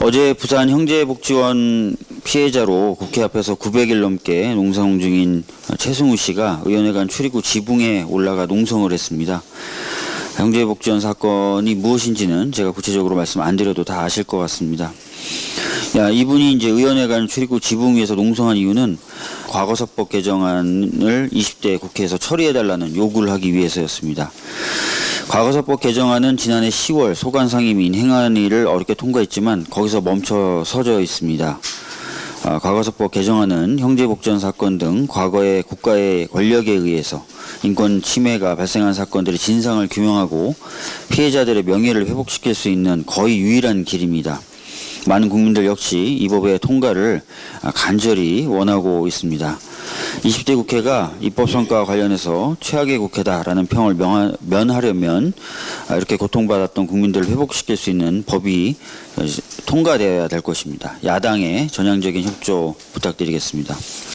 어제 부산 형제복지원 피해자로 국회 앞에서 900일 넘게 농성 중인 최승우 씨가 의원회관 출입구 지붕에 올라가 농성을 했습니다. 형제복지원 사건이 무엇인지는 제가 구체적으로 말씀 안 드려도 다 아실 것 같습니다. 야, 이분이 이제 의원회관 출입구 지붕 위에서 농성한 이유는 과거사법 개정안을 20대 국회에서 처리해달라는 요구를 하기 위해서였습니다. 과거사법 개정안은 지난해 10월 소관 상임위인 행안위를 어렵게 통과했지만 거기서 멈춰 서져 있습니다. 아, 과거사법 개정안은 형제복전 사건 등 과거의 국가의 권력에 의해서 인권 침해가 발생한 사건들의 진상을 규명하고 피해자들의 명예를 회복시킬 수 있는 거의 유일한 길입니다. 많은 국민들 역시 이 법의 통과를 아, 간절히 원하고 있습니다. 20대 국회가 입법성과 관련해서 최악의 국회다라는 평을 면하려면 아, 이렇게 고통받았던 국민들을 회복시킬 수 있는 법이 어, 통과되어야 될 것입니다. 야당의 전향적인 협조 부탁드리겠습니다.